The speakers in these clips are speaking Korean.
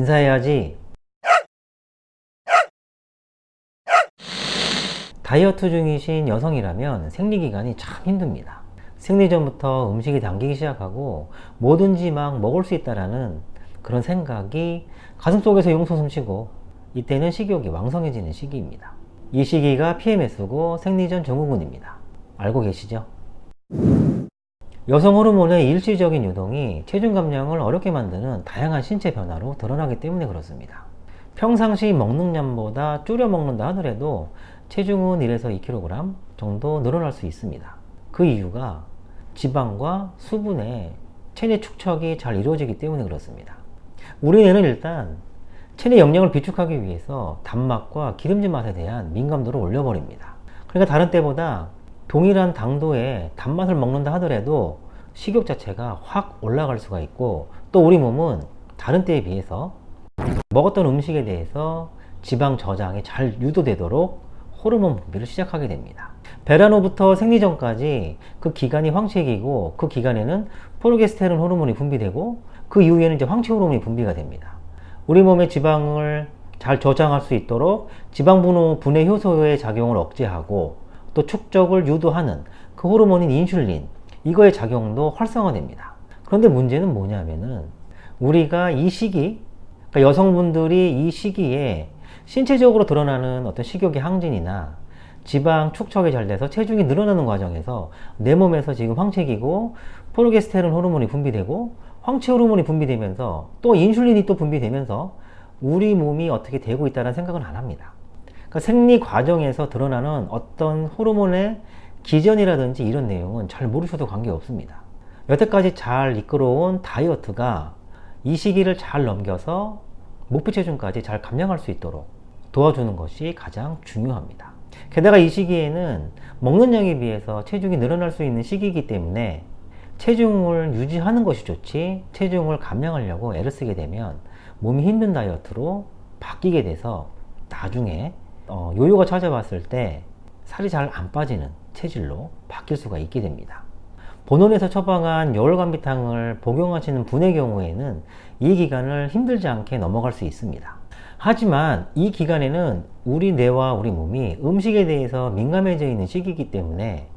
쌤 인사해야지. 다이어트 중이신 여성이라면 생리기간이 참 힘듭니다. 생리 전부터 음식이 당기기 시작하고 뭐든지 막 먹을 수 있다라는 그런 생각이 가슴속에서 용솟음 치고 이때는 식욕이 왕성해지는 시기입니다. 이 시기가 PMS고 생리전 증후군입니다. 알고 계시죠? 여성 호르몬의 일시적인 유동이 체중 감량을 어렵게 만드는 다양한 신체 변화로 드러나기 때문에 그렇습니다. 평상시 먹는 양보다 줄여 먹는다 하더라도 체중은 1에서 2kg 정도 늘어날 수 있습니다. 그 이유가 지방과 수분의 체내 축적이 잘 이루어지기 때문에 그렇습니다. 우리 뇌는 일단 체내 영양을 비축하기 위해서 단맛과 기름진 맛에 대한 민감도를 올려버립니다. 그러니까 다른 때보다 동일한 당도의 단맛을 먹는다 하더라도 식욕 자체가 확 올라갈 수가 있고 또 우리 몸은 다른 때에 비해서 먹었던 음식에 대해서 지방 저장이 잘 유도되도록 호르몬 분비를 시작하게 됩니다. 배란 후부터 생리 전까지 그 기간이 황체기고 그 기간에는 프로게스테론 호르몬이 분비되고 그 이후에는 이제 황체 호르몬이 분비가 됩니다. 우리 몸의 지방을 잘 저장할 수 있도록 지방 분해 효소의 작용을 억제하고 또 축적을 유도하는 그 호르몬인 인슐린 이거의 작용도 활성화됩니다. 그런데 문제는 뭐냐면은 우리가 이 시기 그러니까 여성분들이 이 시기에 신체적으로 드러나는 어떤 식욕의 항진이나 지방 축적이 잘 돼서 체중이 늘어나는 과정에서 내 몸에서 지금 황체기고 프로게스테론 호르몬이 분비되고 황체 호르몬이 분비되면서 또 인슐린이 또 분비되면서 우리 몸이 어떻게 되고 있다는 생각은 안 합니다. 그러니까 생리 과정에서 드러나는 어떤 호르몬의 기전이라든지 이런 내용은 잘 모르셔도 관계없습니다. 여태까지 잘 이끌어온 다이어트가 이 시기를 잘 넘겨서 목표 체중까지 잘 감량할 수 있도록 도와주는 것이 가장 중요합니다. 게다가 이 시기에는 먹는 양에 비해서 체중이 늘어날 수 있는 시기이기 때문에 체중을 유지하는 것이 좋지 체중을 감량하려고 애를 쓰게 되면 몸이 힘든 다이어트로 바뀌게 돼서 나중에 어, 요요가 찾아봤을 때 살이 잘 안 빠지는 체질로 바뀔 수가 있게 됩니다. 본원에서 처방한 열감비탕을 복용하시는 분의 경우에는 이 기간을 힘들지 않게 넘어갈 수 있습니다. 하지만 이 기간에는 우리 뇌와 우리 몸이 음식에 대해서 민감해져 있는 시기이기 때문에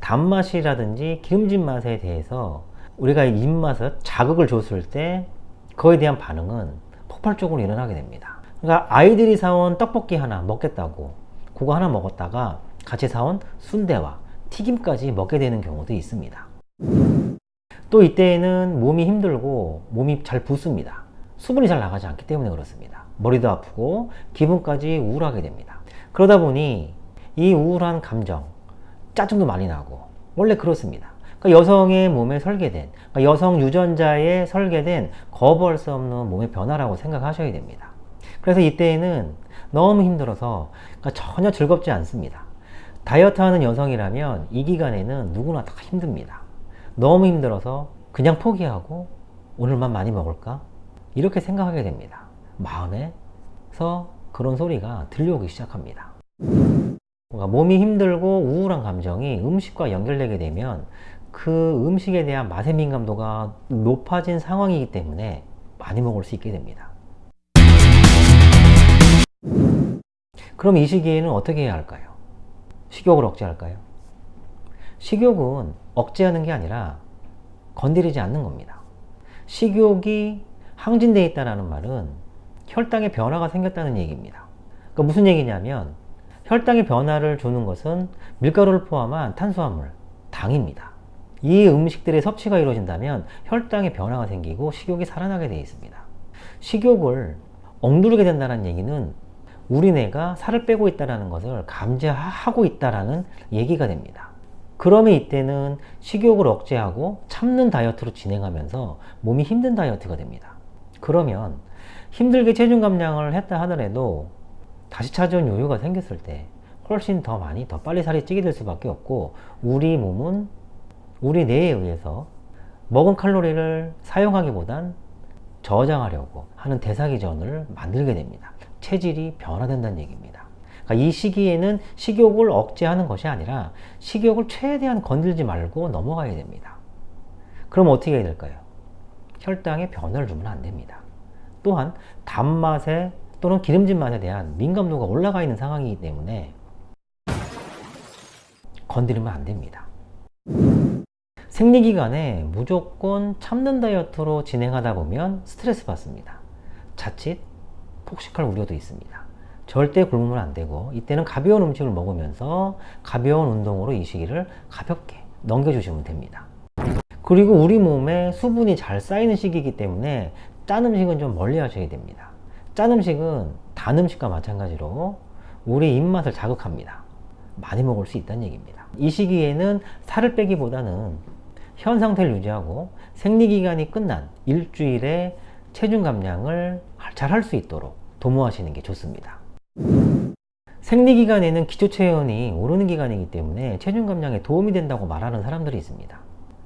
단맛이라든지 기름진 맛에 대해서 우리가 입맛을 자극을 줬을 때 그거에 대한 반응은 폭발적으로 일어나게 됩니다. 그러니까 아이들이 사온 떡볶이 하나 먹겠다고 그거 하나 먹었다가 같이 사온 순대와 튀김까지 먹게 되는 경우도 있습니다. 또 이때에는 몸이 힘들고 몸이 잘 붓습니다. 수분이 잘 나가지 않기 때문에 그렇습니다. 머리도 아프고 기분까지 우울하게 됩니다. 그러다 보니 이 우울한 감정, 짜증도 많이 나고 원래 그렇습니다. 그러니까 여성의 몸에 설계된 그러니까 여성 유전자에 설계된 거부할 수 없는 몸의 변화라고 생각하셔야 됩니다. 그래서 이때에는 너무 힘들어서 그러니까 전혀 즐겁지 않습니다. 다이어트 하는 여성이라면 이 기간에는 누구나 다 힘듭니다. 너무 힘들어서 그냥 포기하고 오늘만 많이 먹을까? 이렇게 생각하게 됩니다. 마음에서 그런 소리가 들려오기 시작합니다. 그러니까 몸이 힘들고 우울한 감정이 음식과 연결되게 되면 그 음식에 대한 맛의 민감도가 높아진 상황이기 때문에 많이 먹을 수 있게 됩니다. 그럼 이 시기에는 어떻게 해야 할까요? 식욕을 억제할까요? 식욕은 억제하는 게 아니라 건드리지 않는 겁니다. 식욕이 항진되어 있다는 말은 혈당의 변화가 생겼다는 얘기입니다. 그러니까 무슨 얘기냐면 혈당의 변화를 주는 것은 밀가루를 포함한 탄수화물, 당입니다. 이 음식들의 섭취가 이루어진다면 혈당의 변화가 생기고 식욕이 살아나게 되어 있습니다. 식욕을 억누르게 된다는 얘기는 우리 뇌가 살을 빼고 있다는 것을 감지하고 있다는 얘기가 됩니다. 그러면 이때는 식욕을 억제하고 참는 다이어트로 진행하면서 몸이 힘든 다이어트가 됩니다. 그러면 힘들게 체중 감량을 했다 하더라도 다시 찾아온 요요가 생겼을 때 훨씬 더 많이 더 빨리 살이 찌게 될 수밖에 없고 우리 몸은 우리 뇌에 의해서 먹은 칼로리를 사용하기보단 저장하려고 하는 대사기전을 만들게 됩니다. 체질이 변화된다는 얘기입니다. 그러니까 이 시기에는 식욕을 억제하는 것이 아니라 식욕을 최대한 건들지 말고 넘어가야 됩니다. 그럼 어떻게 해야 될까요? 혈당에 변화를 주면 안 됩니다. 또한 단맛에 또는 기름진 맛에 대한 민감도가 올라가 있는 상황이기 때문에 건드리면 안 됩니다. 생리기간에 무조건 참는 다이어트로 진행하다 보면 스트레스 받습니다. 자칫 폭식할 우려도 있습니다. 절대 굶으면 안 되고 이때는 가벼운 음식을 먹으면서 가벼운 운동으로 이 시기를 가볍게 넘겨주시면 됩니다. 그리고 우리 몸에 수분이 잘 쌓이는 시기이기 때문에 짠 음식은 좀 멀리 하셔야 됩니다. 짠 음식은 단 음식과 마찬가지로 우리 입맛을 자극합니다. 많이 먹을 수 있다는 얘기입니다. 이 시기에는 살을 빼기보다는 현 상태를 유지하고 생리기간이 끝난 일주일에 체중 감량을 잘 할 수 있도록 도모하시는 게 좋습니다. 생리기간에는 기초체온이 오르는 기간이기 때문에 체중 감량에 도움이 된다고 말하는 사람들이 있습니다.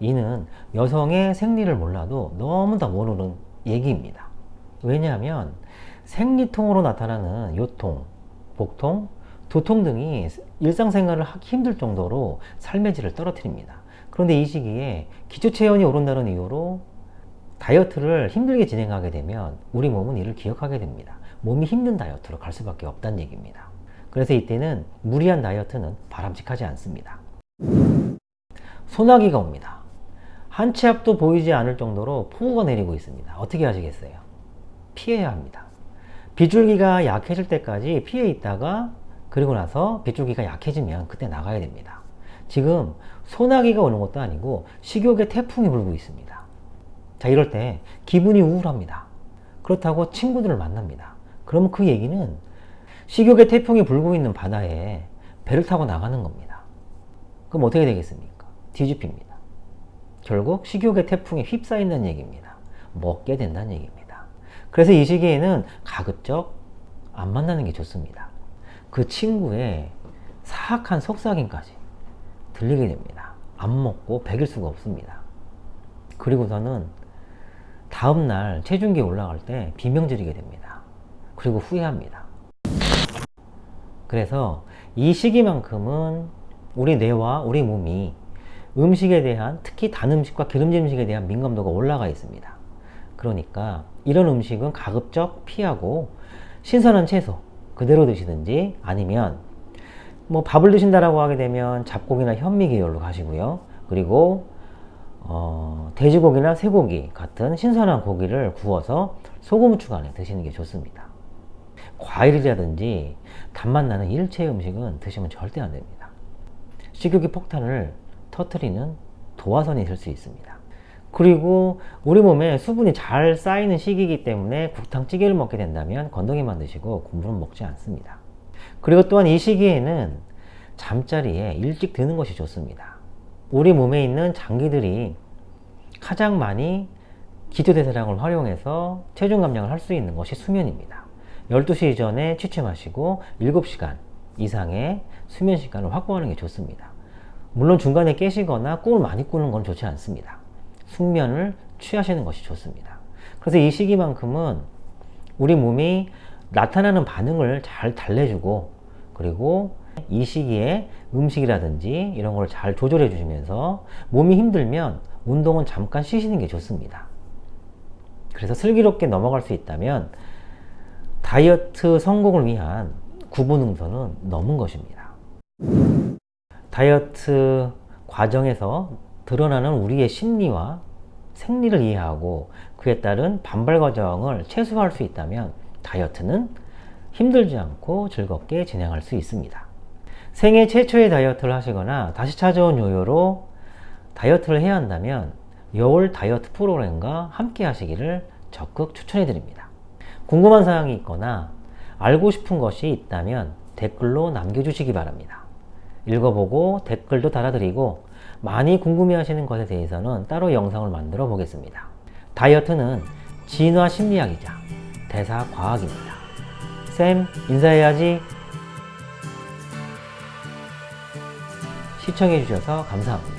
이는 여성의 생리를 몰라도 너무 다 모르는 얘기입니다. 왜냐하면 생리통으로 나타나는 요통, 복통, 두통 등이 일상생활을 하기 힘들 정도로 삶의 질을 떨어뜨립니다. 그런데 이 시기에 기초체온이 오른다는 이유로 다이어트를 힘들게 진행하게 되면 우리 몸은 이를 기억하게 됩니다. 몸이 힘든 다이어트로 갈 수밖에 없다는 얘기입니다. 그래서 이때는 무리한 다이어트는 바람직하지 않습니다. 소나기가 옵니다. 한 치 앞도 보이지 않을 정도로 폭우가 내리고 있습니다. 어떻게 하시겠어요? 피해야 합니다. 빗줄기가 약해질 때까지 피해 있다가 그리고 나서 빗줄기가 약해지면 그때 나가야 됩니다. 지금 소나기가 오는 것도 아니고 식욕의 태풍이 불고 있습니다. 자 이럴 때 기분이 우울합니다. 그렇다고 친구들을 만납니다. 그러면 그 얘기는 식욕의 태풍이 불고 있는 바다에 배를 타고 나가는 겁니다. 그럼 어떻게 되겠습니까? 뒤집힙니다. 결국 식욕의 태풍에 휩싸인다는 얘기입니다. 먹게 된다는 얘기입니다. 그래서 이 시기에는 가급적 안 만나는 게 좋습니다. 그 친구의 사악한 속삭임까지 들리게 됩니다. 안 먹고 배길 수가 없습니다. 그리고서는 다음날 체중계 올라갈 때 비명 지르게 됩니다. 그리고 후회합니다. 그래서 이 시기만큼은 우리 뇌와 우리 몸이 음식에 대한 특히 단 음식과 기름진 음식에 대한 민감도가 올라가 있습니다. 그러니까 이런 음식은 가급적 피하고 신선한 채소 그대로 드시든지 아니면 뭐 밥을 드신다라고 하게 되면 잡고기나 현미 계열로 가시고요. 그리고 어, 돼지고기나 쇠고기 같은 신선한 고기를 구워서 소금 후추 간에 드시는 게 좋습니다. 과일이라든지 단맛 나는 일체 음식은 드시면 절대 안 됩니다. 식욕의 폭탄을 터트리는 도화선이 될 수 있습니다. 그리고 우리 몸에 수분이 잘 쌓이는 시기이기 때문에 국탕찌개를 먹게 된다면 건더기만 드시고 국물은 먹지 않습니다. 그리고 또한 이 시기에는 잠자리에 일찍 드는 것이 좋습니다. 우리 몸에 있는 장기들이 가장 많이 기초대사량을 활용해서 체중 감량을 할 수 있는 것이 수면입니다. 12시 이전에 취침하시고 7시간 이상의 수면 시간을 확보하는 게 좋습니다. 물론 중간에 깨시거나 꿈을 많이 꾸는 건 좋지 않습니다. 숙면을 취하시는 것이 좋습니다. 그래서 이 시기만큼은 우리 몸이 나타나는 반응을 잘 달래주고 그리고 이 시기에 음식이라든지 이런 걸 잘 조절해 주시면서 몸이 힘들면 운동은 잠깐 쉬시는 게 좋습니다. 그래서 슬기롭게 넘어갈 수 있다면 다이어트 성공을 위한 구분응선은 넘은 것입니다. 다이어트 과정에서 드러나는 우리의 심리와 생리를 이해하고 그에 따른 반발 과정을 최소화할 수 있다면 다이어트는 힘들지 않고 즐겁게 진행할 수 있습니다. 생애 최초의 다이어트를 하시거나 다시 찾아온 요요로 다이어트를 해야 한다면 여울 다이어트 프로그램과 함께 하시기를 적극 추천해 드립니다. 궁금한 사항이 있거나 알고 싶은 것이 있다면 댓글로 남겨주시기 바랍니다. 읽어보고 댓글도 달아드리고 많이 궁금해 하시는 것에 대해서는 따로 영상을 만들어 보겠습니다. 다이어트는 진화 심리학이자 대사 과학입니다. 쌤 인사해야지 시청해 주셔서 감사합니다.